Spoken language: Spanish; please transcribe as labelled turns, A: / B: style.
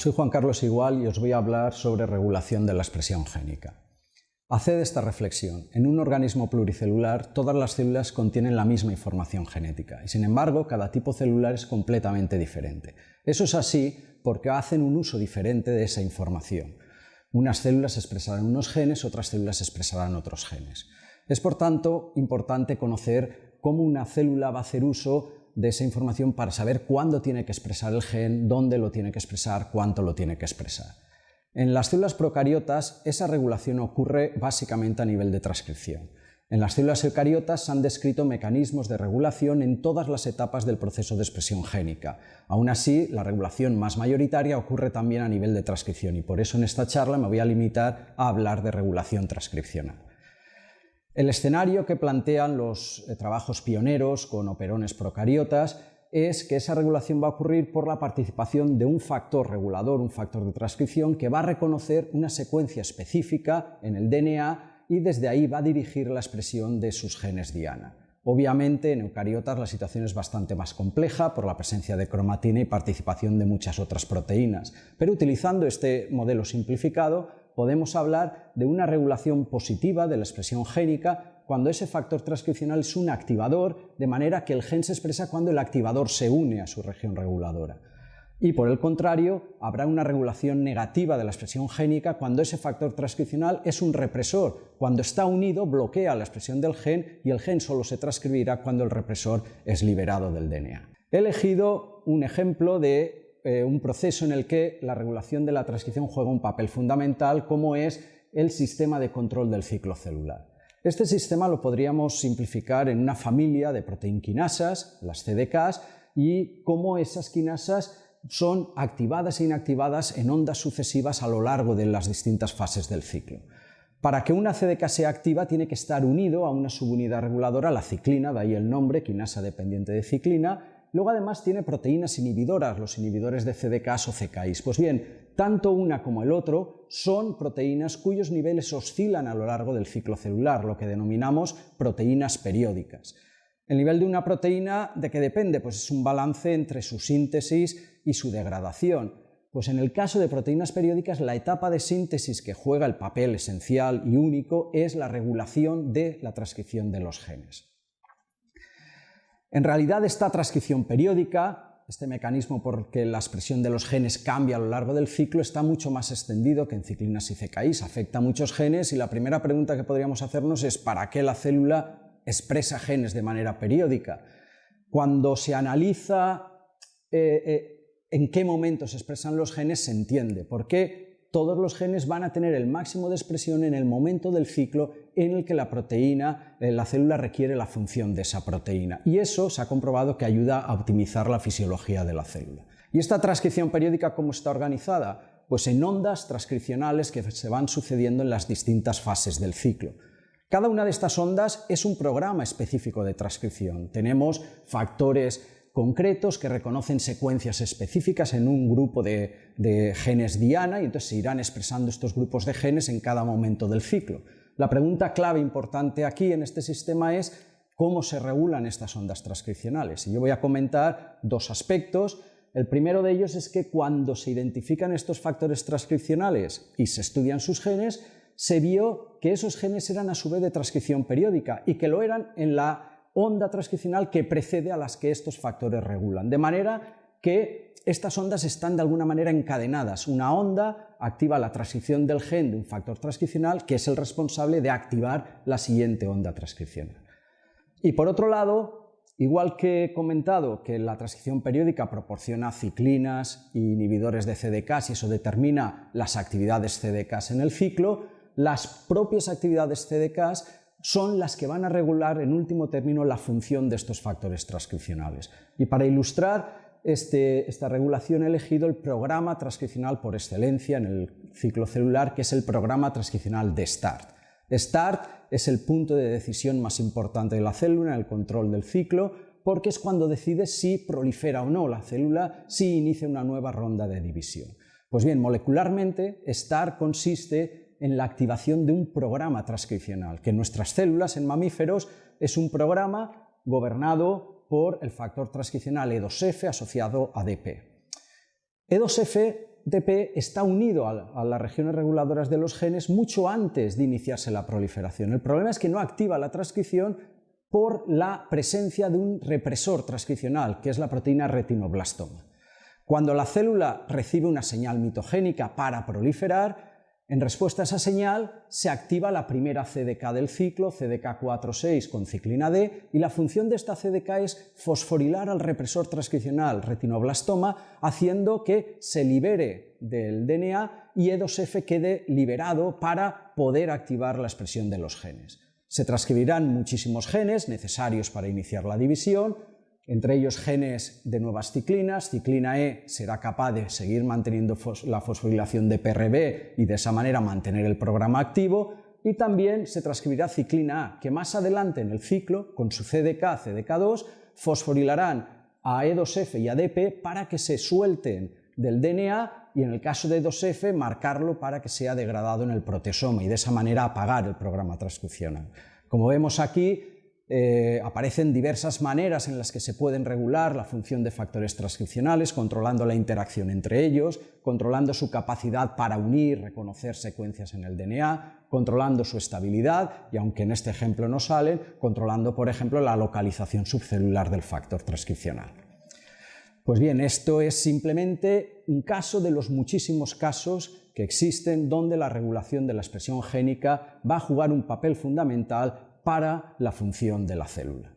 A: soy Juan Carlos Igual y os voy a hablar sobre regulación de la expresión génica. Haced esta reflexión. En un organismo pluricelular, todas las células contienen la misma información genética y, sin embargo, cada tipo celular es completamente diferente. Eso es así porque hacen un uso diferente de esa información. Unas células expresarán unos genes, otras células expresarán otros genes. Es, por tanto, importante conocer cómo una célula va a hacer uso de esa información para saber cuándo tiene que expresar el gen, dónde lo tiene que expresar, cuánto lo tiene que expresar. En las células procariotas esa regulación ocurre básicamente a nivel de transcripción. En las células eucariotas se han descrito mecanismos de regulación en todas las etapas del proceso de expresión génica. Aún así, la regulación más mayoritaria ocurre también a nivel de transcripción y por eso en esta charla me voy a limitar a hablar de regulación transcripcional. El escenario que plantean los eh, trabajos pioneros con operones procariotas es que esa regulación va a ocurrir por la participación de un factor regulador, un factor de transcripción, que va a reconocer una secuencia específica en el DNA y desde ahí va a dirigir la expresión de sus genes diana. Obviamente en eucariotas la situación es bastante más compleja por la presencia de cromatina y participación de muchas otras proteínas, pero utilizando este modelo simplificado podemos hablar de una regulación positiva de la expresión génica cuando ese factor transcripcional es un activador, de manera que el gen se expresa cuando el activador se une a su región reguladora. Y por el contrario, habrá una regulación negativa de la expresión génica cuando ese factor transcripcional es un represor. Cuando está unido, bloquea la expresión del gen y el gen solo se transcribirá cuando el represor es liberado del DNA. He elegido un ejemplo de eh, un proceso en el que la regulación de la transcripción juega un papel fundamental, como es el sistema de control del ciclo celular. Este sistema lo podríamos simplificar en una familia de proteinquinasas, las CDKs, y cómo esas quinasas son activadas e inactivadas en ondas sucesivas a lo largo de las distintas fases del ciclo. Para que una CDK sea activa tiene que estar unido a una subunidad reguladora, la ciclina, de ahí el nombre, quinasa dependiente de ciclina, Luego además tiene proteínas inhibidoras, los inhibidores de CDKs o CKIs. Pues bien, tanto una como el otro son proteínas cuyos niveles oscilan a lo largo del ciclo celular, lo que denominamos proteínas periódicas. El nivel de una proteína, ¿de qué depende? Pues es un balance entre su síntesis y su degradación. Pues en el caso de proteínas periódicas, la etapa de síntesis que juega el papel esencial y único es la regulación de la transcripción de los genes. En realidad esta transcripción periódica, este mecanismo por que la expresión de los genes cambia a lo largo del ciclo, está mucho más extendido que en ciclinas y CKIs, afecta a muchos genes y la primera pregunta que podríamos hacernos es ¿para qué la célula expresa genes de manera periódica? Cuando se analiza eh, eh, en qué momento se expresan los genes se entiende. Por qué todos los genes van a tener el máximo de expresión en el momento del ciclo en el que la proteína, eh, la célula requiere la función de esa proteína. Y eso se ha comprobado que ayuda a optimizar la fisiología de la célula. ¿Y esta transcripción periódica cómo está organizada? Pues en ondas transcripcionales que se van sucediendo en las distintas fases del ciclo. Cada una de estas ondas es un programa específico de transcripción. Tenemos factores concretos que reconocen secuencias específicas en un grupo de, genes diana y entonces se irán expresando estos grupos de genes en cada momento del ciclo. La pregunta clave importante aquí en este sistema es cómo se regulan estas ondas transcripcionales. Y yo voy a comentar dos aspectos. El primero de ellos es que cuando se identifican estos factores transcripcionales y se estudian sus genes, se vio que esos genes eran a su vez de transcripción periódica y que lo eran en la onda transcripcional que precede a las que estos factores regulan. De manera que estas ondas están de alguna manera encadenadas. Una onda activa la transcripción del gen de un factor transcripcional que es el responsable de activar la siguiente onda transcripcional. Y por otro lado, igual que he comentado que la transcripción periódica proporciona ciclinas e inhibidores de CDKs y eso determina las actividades CDKs en el ciclo, las propias actividades CDKs son las que van a regular en último término la función de estos factores transcripcionales. Y para ilustrar este, esta regulación he elegido el programa transcripcional por excelencia en el ciclo celular, que es el programa transcripcional de START. START es el punto de decisión más importante de la célula en el control del ciclo, porque es cuando decide si prolifera o no la célula, si inicia una nueva ronda de división. Pues bien, molecularmente, START consiste en la activación de un programa transcripcional, que en nuestras células, en mamíferos, es un programa gobernado por el factor transcripcional E2F asociado a ADP. E2F ADP está unido a las regiones reguladoras de los genes mucho antes de iniciarse la proliferación. El problema es que no activa la transcripción por la presencia de un represor transcripcional, que es la proteína retinoblastoma. Cuando la célula recibe una señal mitogénica para proliferar, en respuesta a esa señal se activa la primera CDK del ciclo, CDK4-6 con ciclina D, y la función de esta CDK es fosforilar al represor transcripcional retinoblastoma, haciendo que se libere del DNA y E2F quede liberado para poder activar la expresión de los genes. Se transcribirán muchísimos genes necesarios para iniciar la división, entre ellos genes de nuevas ciclinas. Ciclina E será capaz de seguir manteniendo la fosforilación de PRB y de esa manera mantener el programa activo. Y también se transcribirá ciclina A, que más adelante en el ciclo, con su CDK, CDK2, fosforilarán a E2F y ADP para que se suelten del DNA y en el caso de 2F marcarlo para que sea degradado en el proteasoma y de esa manera apagar el programa transcripcional. Como vemos aquí, eh, aparecen diversas maneras en las que se pueden regular la función de factores transcripcionales, controlando la interacción entre ellos, controlando su capacidad para unir, reconocer secuencias en el DNA, controlando su estabilidad y, aunque en este ejemplo no salen, controlando, por ejemplo, la localización subcelular del factor transcripcional. Pues bien, esto es simplemente un caso de los muchísimos casos que existen donde la regulación de la expresión génica va a jugar un papel fundamental para la función de la célula.